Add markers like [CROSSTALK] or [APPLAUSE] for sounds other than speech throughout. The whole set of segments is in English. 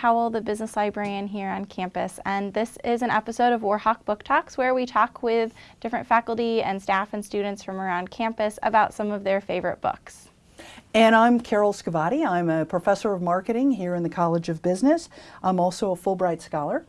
Howell, the business librarian here on campus, and this is an episode of Warhawk Book Talks where we talk with different faculty and staff and students from around campus about some of their favorite books. And I'm Carol Scavati. I'm a professor of marketing here in the College of Business. I'm also a Fulbright Scholar.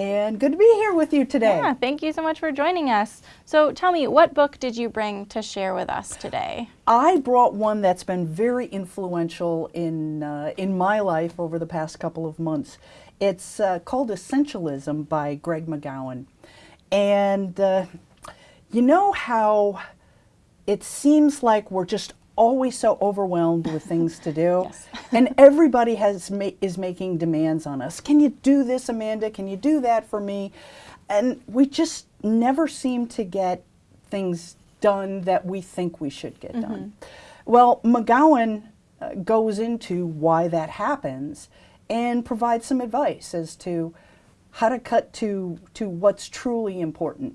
And good to be here with you today. Yeah, thank you so much for joining us. So tell me, what book did you bring to share with us today? I brought one that's been very influential in, uh, in my life over the past couple of months. It's uh, called Essentialism by Greg McKeown. And uh, you know how it seems like we're just always so overwhelmed with things to do. [LAUGHS] Yes. [LAUGHS] and everybody has ma is making demands on us. Can you do this, Amanda? Can you do that for me? And we just never seem to get things done that we think we should get mm -hmm. done. Well, McGowan uh, goes into why that happens and provides some advice as to how to cut to, to what's truly important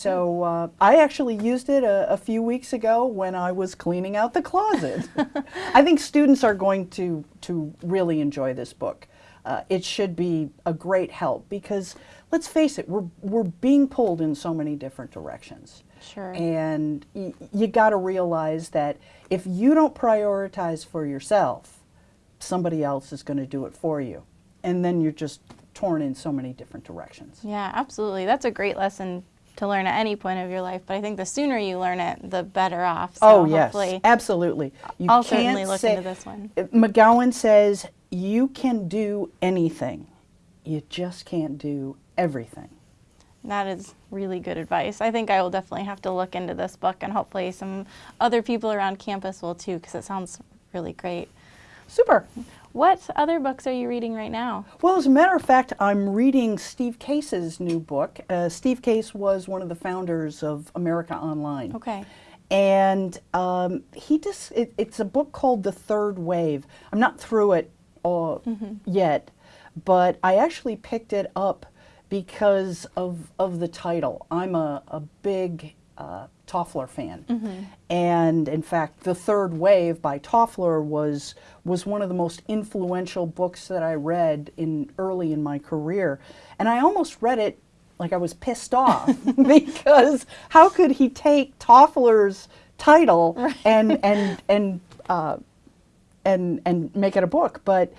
so uh, I actually used it a, a, few weeks ago when I was cleaning out the closet. [LAUGHS] I think students are going to, to really enjoy this book. Uh, it should be a great help because let's face it, we're, we're being pulled in so many different directions. Sure. And you got to realize that if you don't prioritize for yourself, somebody else is going to do it for you. And then you're just torn in so many different directions. Yeah, absolutely. That's a great lesson to learn at any point of your life, but I think the sooner you learn it, the better off. So oh, yes, absolutely. You I'll certainly look say, into this one. Uh, McGowan says, you can do anything. You just can't do everything. That is really good advice. I think I will definitely have to look into this book and hopefully some other people around campus will too because it sounds really great. Super. What other books are you reading right now? Well, as a matter of fact, I'm reading Steve Case's new book. Uh, Steve Case was one of the founders of America Online. Okay. And um, he just, it, it's a book called The Third Wave. I'm not through it uh, mm -hmm. yet, but I actually picked it up because of, of the title. I'm a, a big uh, Toffler fan. Mm -hmm. And in fact, The Third Wave by Toffler was, was one of the most influential books that I read in early in my career. And I almost read it like I was pissed off [LAUGHS] [LAUGHS] because how could he take Toffler's title right. and, and, and, uh, and, and make it a book? But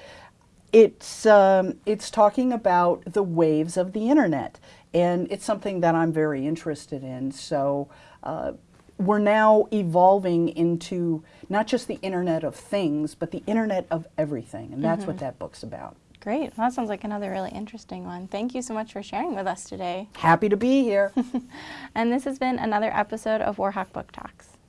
it's, um, it's talking about the waves of the internet and it's something that I'm very interested in. So uh, we're now evolving into not just the Internet of Things, but the Internet of Everything, and that's mm -hmm. what mm-hmm. that book's about. Great. Well, that sounds like another really interesting one. Thank you so much for sharing with us today. Happy to be here. [LAUGHS] and this has been another episode of Warhawk Book Talks.